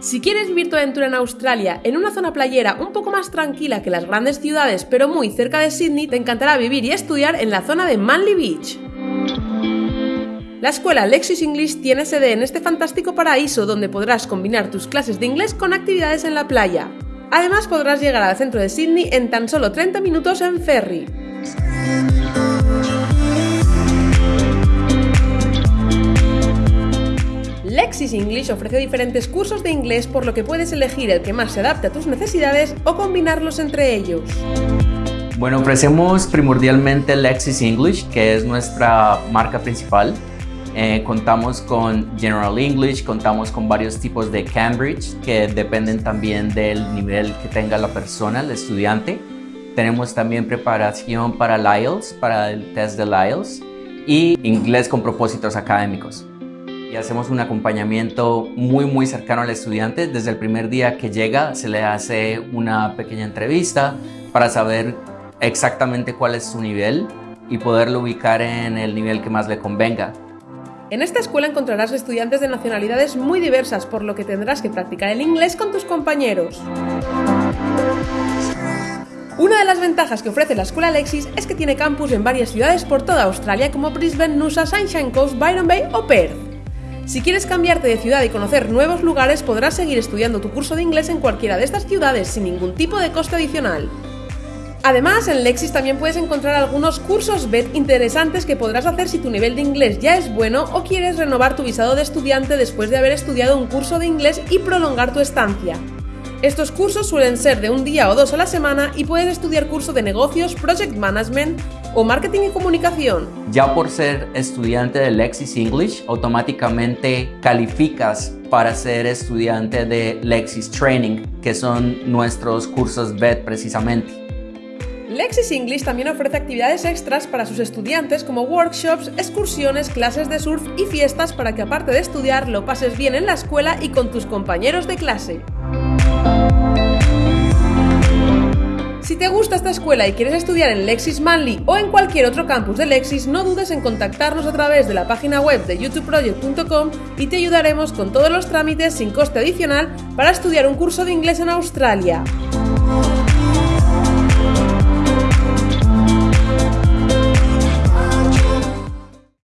Si quieres vivir tu aventura en Australia, en una zona playera un poco más tranquila que las grandes ciudades, pero muy cerca de Sydney, te encantará vivir y estudiar en la zona de Manly Beach. La escuela Lexis English tiene sede en este fantástico paraíso donde podrás combinar tus clases de inglés con actividades en la playa. Además podrás llegar al centro de Sydney en tan solo 30 minutos en ferry. Lexis English ofrece diferentes cursos de inglés por lo que puedes elegir el que más se adapte a tus necesidades o combinarlos entre ellos. Bueno, ofrecemos primordialmente Lexis English, que es nuestra marca principal. Eh, contamos con General English, contamos con varios tipos de Cambridge que dependen también del nivel que tenga la persona, el estudiante. Tenemos también preparación para el IELTS, para el test del IELTS y inglés con propósitos académicos y hacemos un acompañamiento muy muy cercano al estudiante. Desde el primer día que llega se le hace una pequeña entrevista para saber exactamente cuál es su nivel y poderlo ubicar en el nivel que más le convenga. En esta escuela encontrarás estudiantes de nacionalidades muy diversas, por lo que tendrás que practicar el inglés con tus compañeros. Una de las ventajas que ofrece la escuela Lexis es que tiene campus en varias ciudades por toda Australia como Brisbane, Nusa, Sunshine Coast, Byron Bay o Perth. Si quieres cambiarte de ciudad y conocer nuevos lugares, podrás seguir estudiando tu curso de inglés en cualquiera de estas ciudades sin ningún tipo de coste adicional. Además, en Lexis también puedes encontrar algunos cursos BED interesantes que podrás hacer si tu nivel de inglés ya es bueno o quieres renovar tu visado de estudiante después de haber estudiado un curso de inglés y prolongar tu estancia. Estos cursos suelen ser de un día o dos a la semana y puedes estudiar curso de negocios, project management o marketing y comunicación. Ya por ser estudiante de Lexis English, automáticamente calificas para ser estudiante de Lexis Training, que son nuestros cursos BED precisamente. Lexis English también ofrece actividades extras para sus estudiantes como workshops, excursiones, clases de surf y fiestas para que aparte de estudiar lo pases bien en la escuela y con tus compañeros de clase. Si te gusta esta escuela y quieres estudiar en Lexis Manly o en cualquier otro campus de Lexis, no dudes en contactarnos a través de la página web de youtubeproject.com y te ayudaremos con todos los trámites sin coste adicional para estudiar un curso de inglés en Australia.